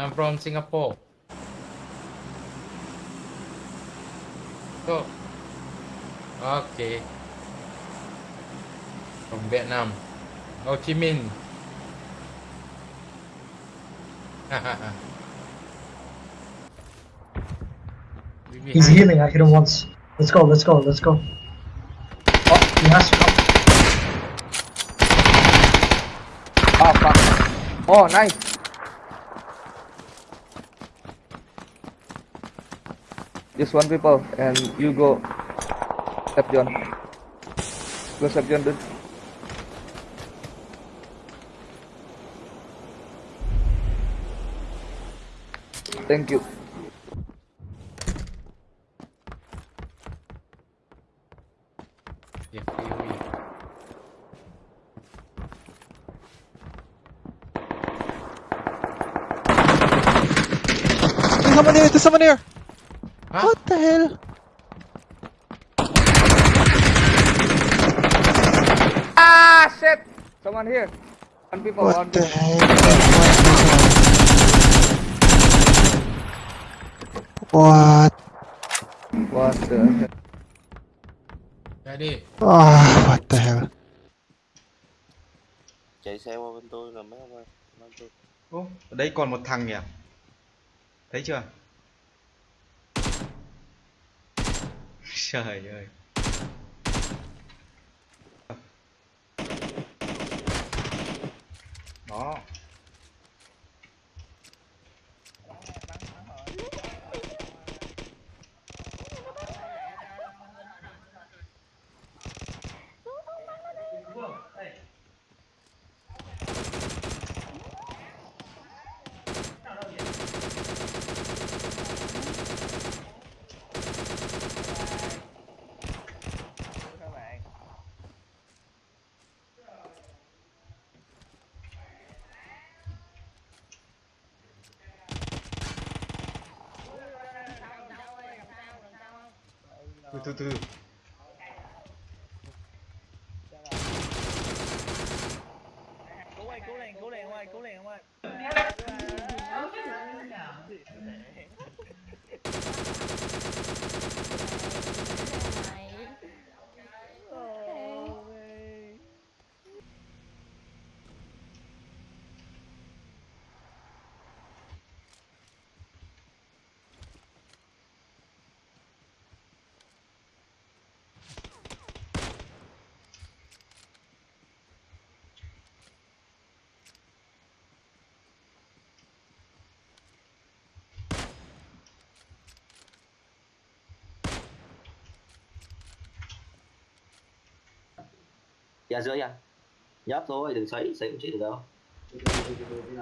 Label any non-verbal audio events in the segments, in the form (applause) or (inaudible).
I'm from Singapore. So, okay. From Vietnam. Ho Chi Minh. (laughs) We He's healing. I hit him once. Let's go. Let's go. Let's go. Oh, he has to come. Oh fuck. Oh nice. Just one people and you go Sep John. Go Sep John dude. Thank you. Yeah, POE. There's someone here! There's someone here! Huh? What the hell? Ah shit! Someone here. One people. What the heck? What? What the hell? Ready? Ah, what the hell? chạy xe qua bên tôi là mấy ông ơi Ô, ở đây còn một thằng nhỉ? Thấy chưa? Trời ơi. Đó. Từ từ từ. cứu lên cứu liền cứu liền ông ơi cứu liền ra dưới anh nhấp thôi đừng sấy sấy cũng chết được đâu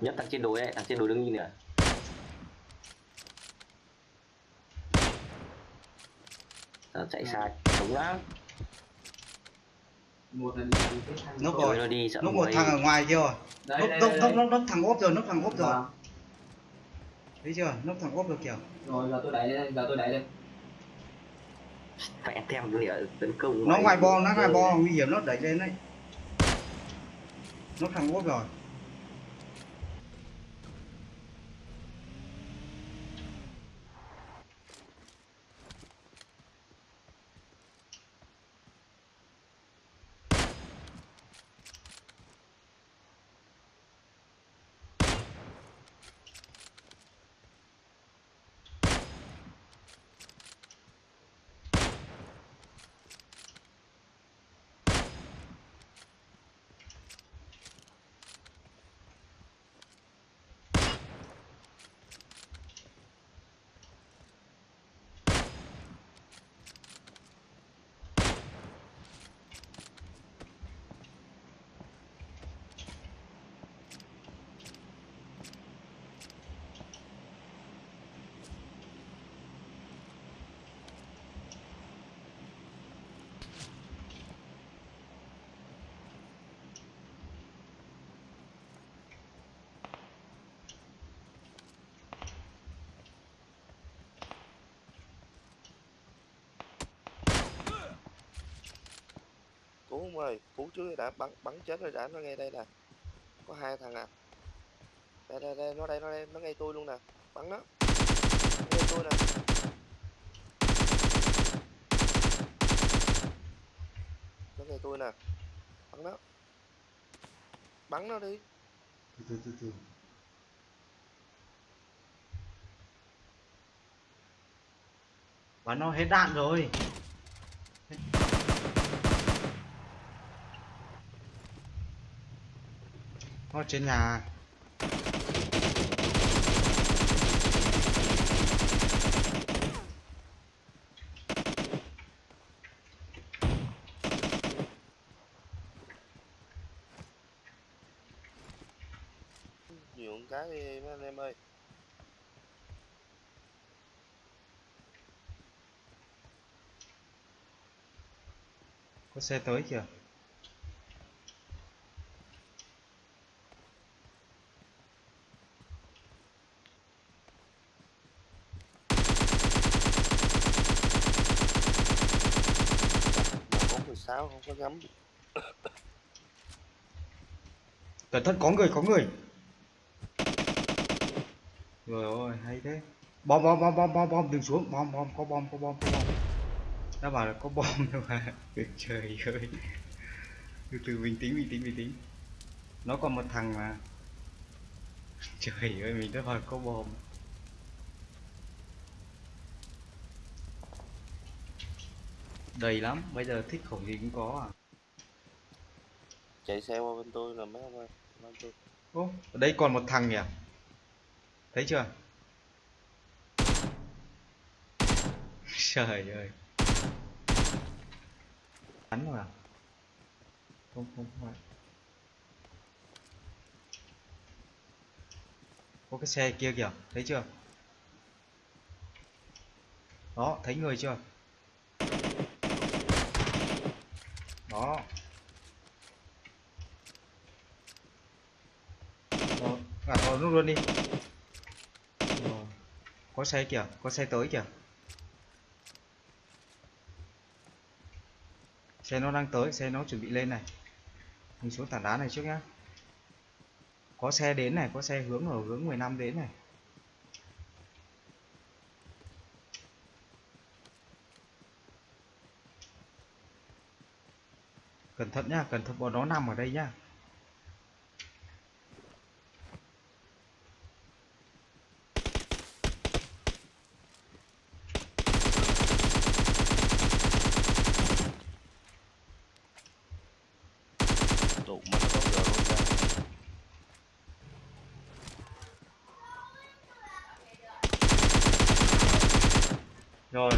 nhấp thằng trên đồi ấy thằng trên đồi đứng nhìn nè Ờ, chạy sai đúng lắm Núp rồi rồi. nó đi sợ Núp một thằng ở ngoài kia rồi. Núp núp núp núp núp thằng ốp rồi, núp thằng ốp rồi. Thấy chưa? Núp thằng ốp rồi kìa. Phải theo lửa tấn công Nó ngoài bo, nó ngoài bo nguy hiểm nó đẩy lên đấy. Núp thằng ốp rồi. Ông ơi cứu trước đã bắn bắn chết rồi đã nó ngay đây nè. Có hai thằng à. Đây đây đây nó đây nó đây nó ngay tôi luôn nè. Bắn nó. Nó ngay tôi nè. Nó ngay tôi nè. Bắn nó. Bắn nó đi. Từ từ từ từ. Bắn nó hết đạn rồi nó trên nhà. Con cái đi mấy anh em ơi. Có xe tới kìa mà có 16 không có ngắm cẩn thận, có người có người. Rồi ôi hay thế. Bom bom bom bom bom bom, đừng xuống. Bom bom, có bom có bom có bom. Đã bảo là có bom (laughs) đâu mà (laughs) trời ơi. Từ từ, bình tĩnh bình tĩnh bình tĩnh. Nó còn một thằng mà. Trời ơi, mình đã bảo có bom. Đầy lắm, bây giờ thích khẩu gì cũng có à. Chạy xe qua bên tôi là mấy ông ơi. Ô, ở đây còn một thằng nhỉ? Thấy chưa? (laughs) Trời ơi. Bắn rồi à? Không, không phải. Có cái xe kia kìa, thấy chưa? Đó, thấy người chưa? Đó. Rồi, nó luôn đi. Có xe kìa, có xe tới kìa. Xe nó đang tới, xe nó chuẩn bị lên này. Mình xuống tảng đá này trước nhá. Có xe đến này, có xe hướng ở hướng 15 đến này. Cẩn thận nhá, cẩn thận bọn nó nằm ở đây nhá. tụ mà nó có giờ không ra Rồi.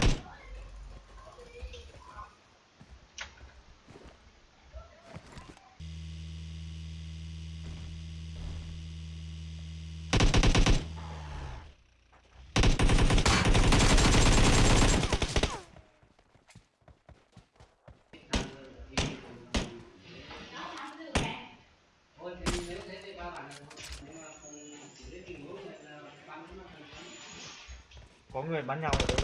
Có người bắn nhau ở đây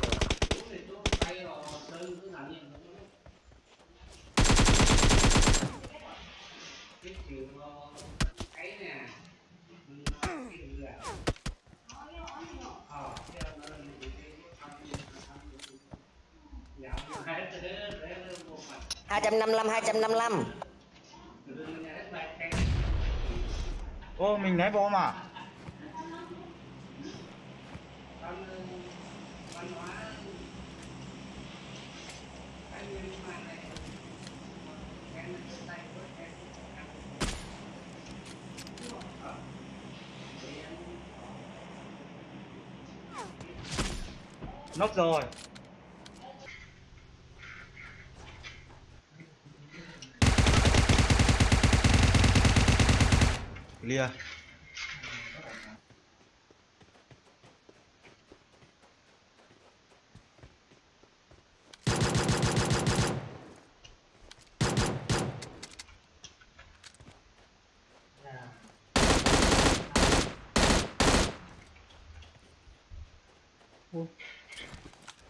hai trăm năm mươi lăm hai trăm năm mươi lăm. Ô mình ném bom nóc Nốc rồi. Clear. Ô,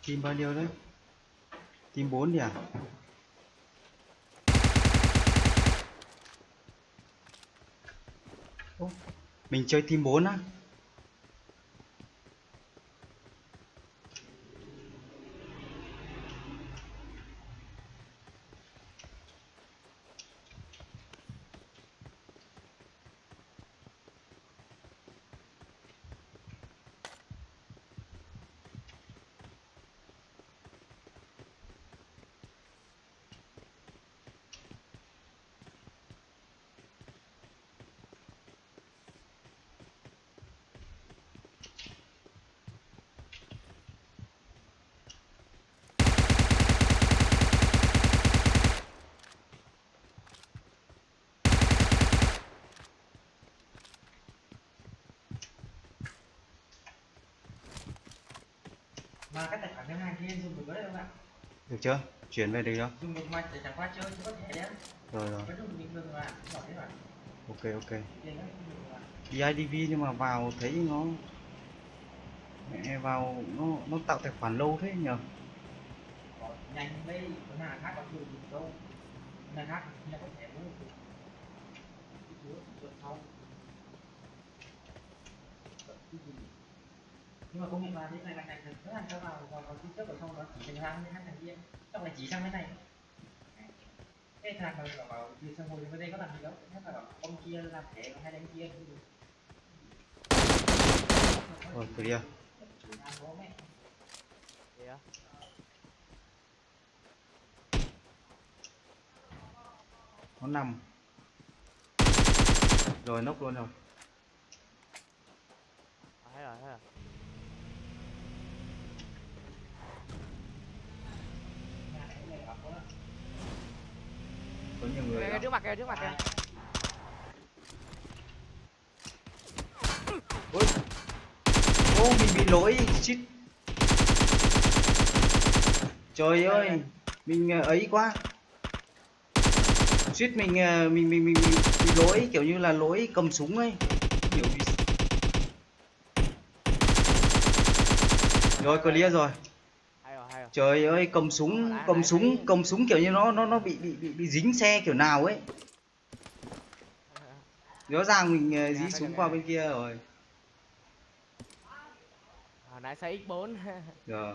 Team bao nhiêu đấy? Team 4 à Ô, mình chơi team 4 á mà cái tài khoản thứ hai kia em dùng được đấy không ạ được chưa? Chuyển về được chưa dùng được mà chỉ chẳng qua chơi chứ có thể đấy rồi rồi. Ok ok. Không BIDV nhưng mà vào thấy nó mẹ vào nó nó tạo tài khoản lâu thế nhờ. Nhanh đây có nhà khác có dùng được đâu nhà khác thì có thể nhưng mà công nhận là thế này là thành thật rất là cho vào vào vào trước ở sau đó chỉ thành với hai thằng kia trong này chỉ sang cái này. Cái thằng mà bảo bảo đi sang ngồi bên đây có làm gì đâu. Nhất là bảo ông kia làm thẻ còn hai đánh kia không được. Rồi clear bố mẹ. nó nằm. Rồi nốc luôn rồi. Thấy rồi thấy rồi Nhà này này bảo có có nhiều người kìa đã- trước mặt kìa trước mặt kìa. Ô mình bị lỗi shit. Trời ơi mình ờ, ấy quá. Suýt mình ờ, mình mình mình, mình bị lỗi kiểu như là lỗi cầm súng ấy. Hiểu vì rồi clear rồi hay rồi hay rồi trời ơi cầm súng cầm súng cầm súng kiểu như nó nó nó bị bị bị, bị dính xe kiểu nào ấy. Rõ ràng mình ờ, dí súng qua bên kia rồi. Hồi nãy xe x 4 rồi